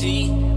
see.